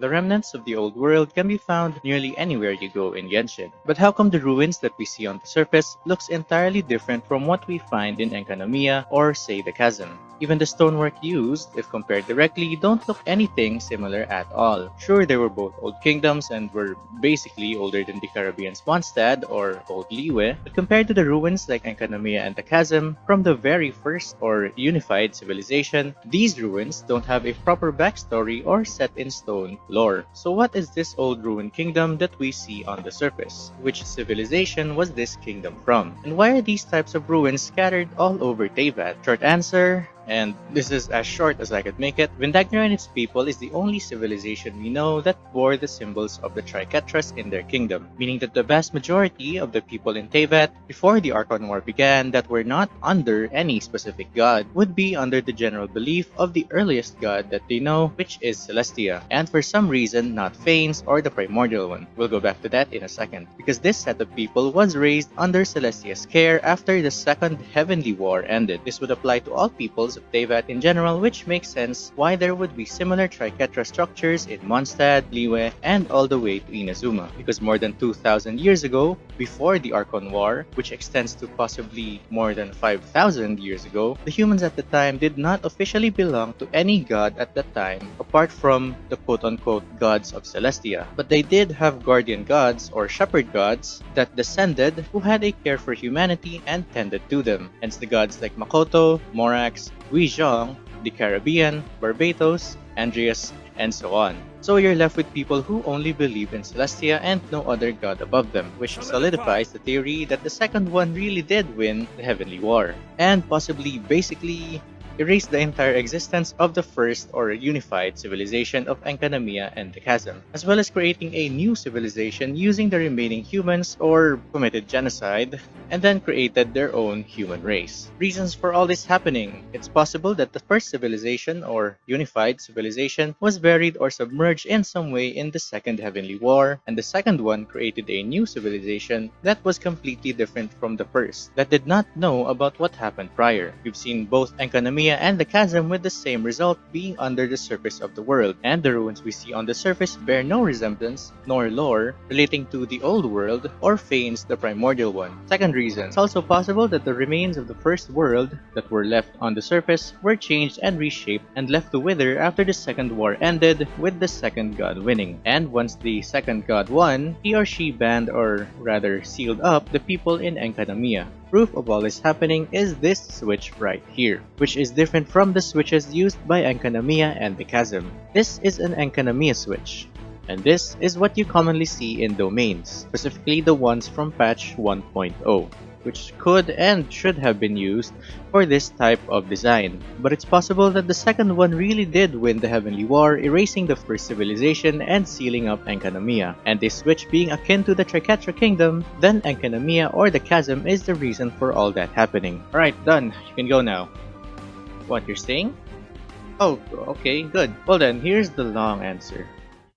The remnants of the old world can be found nearly anywhere you go in Genshin. But how come the ruins that we see on the surface looks entirely different from what we find in Enkanomiya or say the Chasm? Even the stonework used, if compared directly, don't look anything similar at all. Sure, they were both old kingdoms and were basically older than Decarabian's Mondstadt or Old Liyue, but compared to the ruins like Enkanomiya and the Chasm, from the very first or unified civilization, these ruins don't have a proper backstory or set in stone lore. So what is this old ruined kingdom that we see on the surface? Which civilization was this kingdom from? And why are these types of ruins scattered all over Teyvat? Short answer, and this is as short as I could make it, Vindagnyr and its people is the only civilization we know that bore the symbols of the Triketras in their kingdom, meaning that the vast majority of the people in Teyvat before the Archon War began that were not under any specific god would be under the general belief of the earliest god that they know, which is Celestia, and for some reason not Phanes or the primordial one. We'll go back to that in a second, because this set of people was raised under Celestia's care after the Second Heavenly War ended. This would apply to all of Teyvat in general, which makes sense why there would be similar Triketra structures in Mondstadt, Liyue, and all the way to Inazuma. Because more than 2,000 years ago, before the Archon War, which extends to possibly more than 5,000 years ago, the humans at the time did not officially belong to any god at that time apart from the quote-unquote gods of Celestia. But they did have guardian gods or shepherd gods that descended who had a care for humanity and tended to them. Hence the gods like Makoto, Morax, Guizhong, the Caribbean, Barbatos, Andrius, and so on. So you're left with people who only believe in Celestia and no other god above them, which solidifies the theory that the second one really did win the Heavenly War, and possibly basically erase the entire existence of the first or unified civilization of Enkanomiya and the Chasm, as well as creating a new civilization using the remaining humans or committed genocide, and then created their own human race. Reasons for all this happening It's possible that the first civilization or unified civilization was buried or submerged in some way in the Second Heavenly War, and the second one created a new civilization that was completely different from the first, that did not know about what happened prior. We've seen both Enkanomiya and the chasm with the same result being under the surface of the world, and the ruins we see on the surface bear no resemblance nor lore relating to the old world or Phanes the primordial one. Second reason, it's also possible that the remains of the first world that were left on the surface were changed and reshaped and left to wither after the second war ended with the second god winning. And once the second god won, he or she banned or rather sealed up the people in Enkanomiya. Proof of all this happening is this switch right here, which is different from the switches used by Enkanomiya and the Chasm. This is an Enkanomiya switch, and this is what you commonly see in domains, specifically the ones from patch 1.0 which could and should have been used for this type of design. But it's possible that the second one really did win the Heavenly War, erasing the first civilization and sealing up Enkanomiya. And this switch being akin to the Triketra Kingdom, then Enkanomiya or the Chasm is the reason for all that happening. Alright, done. You can go now. What, you're saying? Oh, okay, good. Well then, here's the long answer.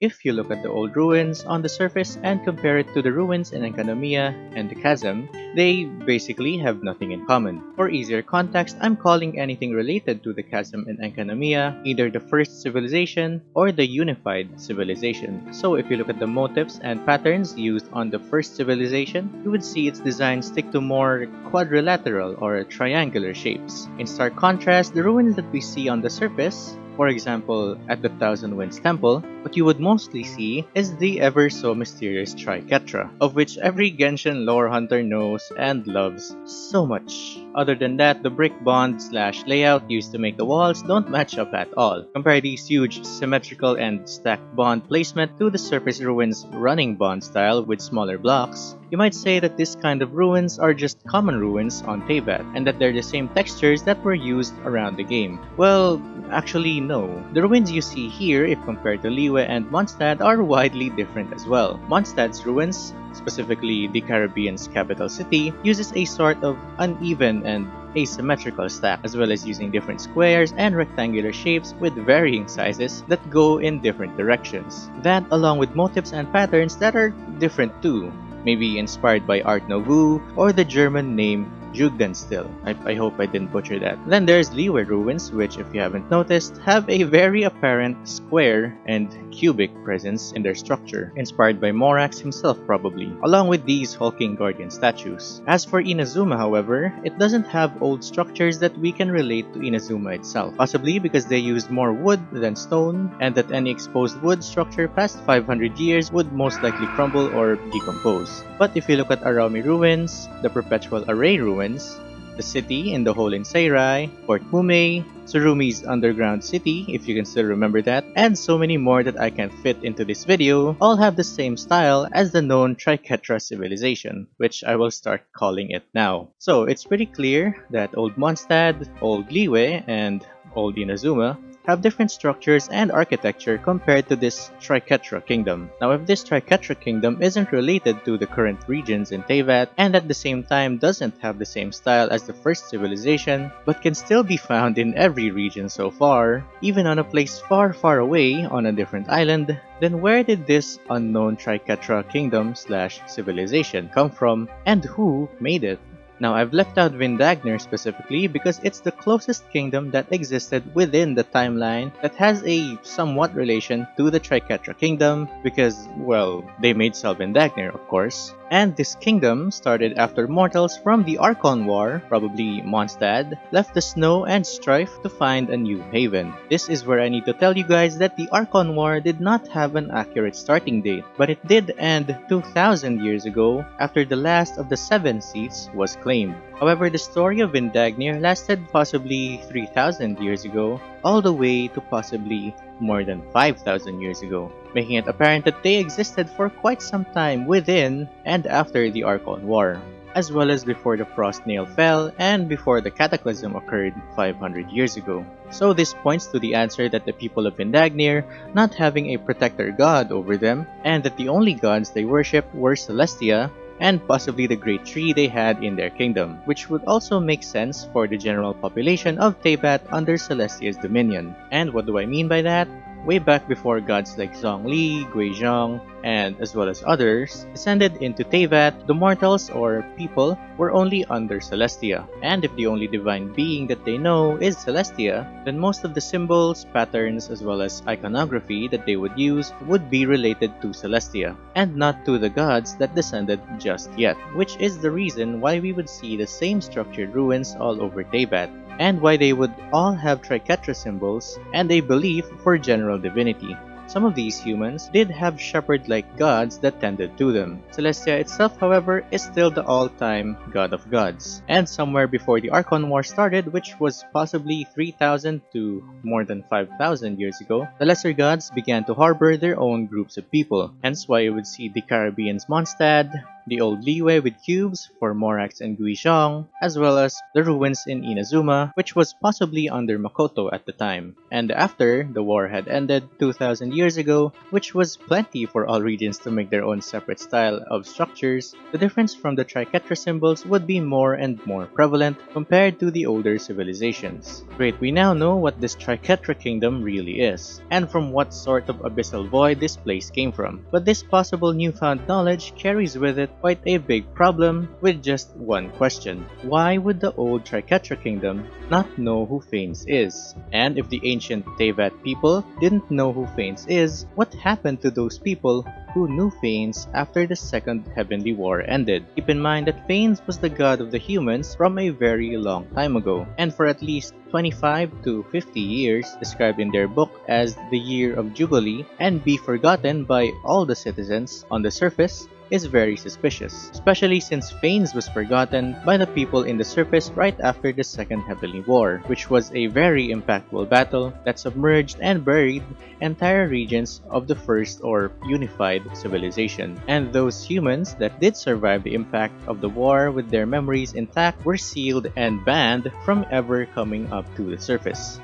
If you look at the old ruins on the surface and compare it to the ruins in Enkanomiya and the Chasm, they basically have nothing in common. For easier context, I'm calling anything related to the Chasm in Enkanomiya either the first civilization or the unified civilization. So if you look at the motifs and patterns used on the first civilization, you would see its design stick to more quadrilateral or triangular shapes. In stark contrast, the ruins that we see on the surface for example, at the Thousand Winds Temple, what you would mostly see is the ever so mysterious Triketra, of which every Genshin lore hunter knows and loves so much. Other than that, the brick bond slash layout used to make the walls don't match up at all. Compare these huge symmetrical and stacked bond placement to the surface ruins running bond style with smaller blocks, you might say that this kind of ruins are just common ruins on Teyvat, and that they're the same textures that were used around the game. Well, actually no. The ruins you see here, if compared to Liyue and Mondstadt, are widely different as well. Mondstadt's ruins, specifically Decarabian's capital city, uses a sort of uneven and asymmetrical stack, as well as using different squares and rectangular shapes with varying sizes that go in different directions. That, along with motifs and patterns that are different too, maybe inspired by Art Nouveau or the German name Jugendstil. I, I hope I didn't butcher that. Then there's Liyue ruins, which if you haven't noticed, have a very apparent square and cubic presence in their structure, inspired by Morax himself probably, along with these hulking guardian statues. As for Inazuma however, it doesn't have old structures that we can relate to Inazuma itself, possibly because they used more wood than stone, and that any exposed wood structure past 500 years would most likely crumble or decompose. But if you look at Araumi ruins, the Perpetual Array ruins, the city in the hole in Seirai, Fort Mumei, Tsurumi's underground city, if you can still remember that, and so many more that I can't fit into this video, all have the same style as the known Triketra civilization, which I will start calling it now. So it's pretty clear that Old Mondstadt, Old Liyue, and Old Inazuma have different structures and architecture compared to this Triketra kingdom. Now if this Triketra kingdom isn't related to the current regions in Teyvat and at the same time doesn't have the same style as the first civilization but can still be found in every region so far, even on a place far far away on a different island, then where did this unknown Triketra kingdom slash civilization come from and who made it? Now I've left out Vindagnyr specifically because it's the closest kingdom that existed within the timeline that has a somewhat relation to the Triketra kingdom because, well, they made Sal Vindagnyr of course. And this kingdom started after mortals from the Archon War, probably Mondstadt, left the snow and strife to find a new haven. This is where I need to tell you guys that the Archon War did not have an accurate starting date, but it did end 2000 years ago after the last of the seven seats was claimed. However, the story of Vindagnyr lasted possibly 3000 years ago, all the way to possibly more than 5,000 years ago, making it apparent that they existed for quite some time within and after the Archon War, as well as before the Frost Nail fell and before the Cataclysm occurred 500 years ago. So this points to the answer that the people of Vindagnyr not having a protector god over them, and that the only gods they worshipped were Celestia, and possibly the great tree they had in their kingdom, which would also make sense for the general population of Teyvat under Celestia's dominion. And what do I mean by that? Way back before gods like Zhongli, Guizhong, and as well as others, descended into Teyvat, the mortals or people were only under Celestia. And if the only divine being that they know is Celestia, then most of the symbols, patterns, as well as iconography that they would use would be related to Celestia, and not to the gods that descended just yet, which is the reason why we would see the same structured ruins all over Teyvat and why they would all have Triketra symbols and a belief for general divinity. Some of these humans did have shepherd-like gods that tended to them. Celestia itself, however, is still the all-time god of gods. And somewhere before the Archon War started, which was possibly 3000 to more than 5000 years ago, the lesser gods began to harbor their own groups of people. Hence why you would see Decarabian's Mondstadt, the old Liyue with cubes for Morax and Guizhong, as well as the ruins in Inazuma, which was possibly under Makoto at the time. And after the war had ended 2000 years ago, which was plenty for all regions to make their own separate style of structures, the difference from the Triketra symbols would be more and more prevalent compared to the older civilizations. Great, we now know what this Triketra kingdom really is, and from what sort of abyssal void this place came from. But this possible newfound knowledge carries with it quite a big problem with just one question. Why would the old Triketra kingdom not know who Phanes is? And if the ancient Teyvat people didn't know who Phanes is, what happened to those people who knew Phanes after the Second Heavenly War ended. Keep in mind that Phanes was the god of the humans from a very long time ago, and for at least 25 to 50 years, described in their book as the Year of Jubilee, and be forgotten by all the citizens on the surface, is very suspicious, especially since Phanes was forgotten by the people in the surface right after the Second Heavenly War, which was a very impactful battle that submerged and buried entire regions of the first or unified civilization. And those humans that did survive the impact of the war with their memories intact were sealed and banned from ever coming up to the surface.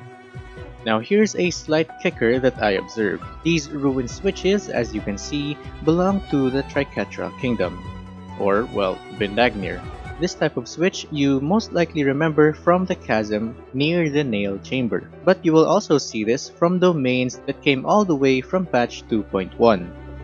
Now here's a slight kicker that I observed. These ruined switches, as you can see, belong to the Triketra kingdom, or well, Vindagnyr. This type of switch you most likely remember from the chasm near the nail chamber. But you will also see this from domains that came all the way from patch 2.1.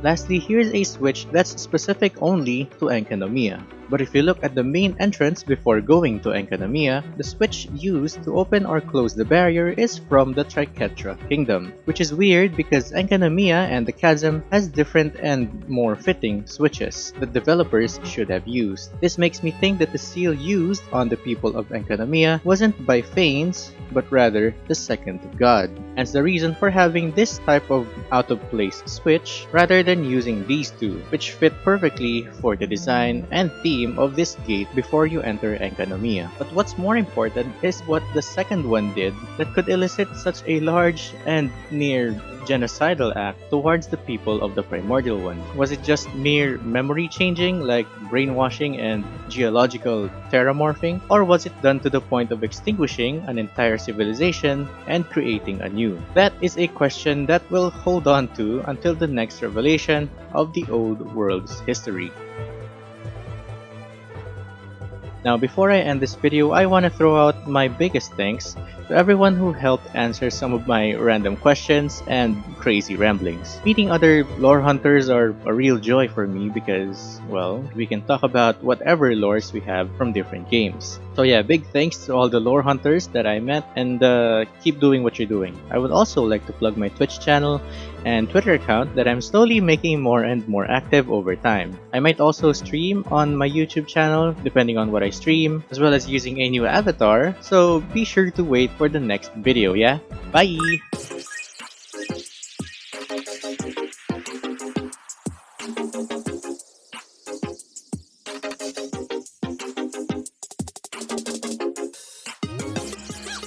Lastly, here's a switch that's specific only to Enkanomiya. But if you look at the main entrance before going to Enkanomiya, the switch used to open or close the barrier is from the Triketra kingdom, which is weird because Enkanomiya and the Chasm has different and more fitting switches that developers should have used. This makes me think that the seal used on the people of Enkanomiya wasn't by Phanes, but rather the second god. Hence the reason for having this type of out of place switch rather than using these two, which fit perfectly for the design and theme of this gate before you enter Enkanomiya. But what's more important is what the second one did that could elicit such a large and near genocidal act towards the people of the primordial one? Was it just mere memory changing like brainwashing and geological terramorphing? Or was it done to the point of extinguishing an entire civilization and creating a new? That is a question that we'll hold on to until the next revelation of the old world's history. Now before I end this video, I want to throw out my biggest thanks to everyone who helped answer some of my random questions and crazy ramblings. Meeting other lore hunters are a real joy for me because, well, we can talk about whatever lores we have from different games. So yeah, big thanks to all the lore hunters that I met and uh, keep doing what you're doing. I would also like to plug my Twitch channel and Twitter account that I'm slowly making more and more active over time. I might also stream on my YouTube channel depending on what I stream, as well as using a new avatar, so be sure to wait for the next video, yeah? Bye!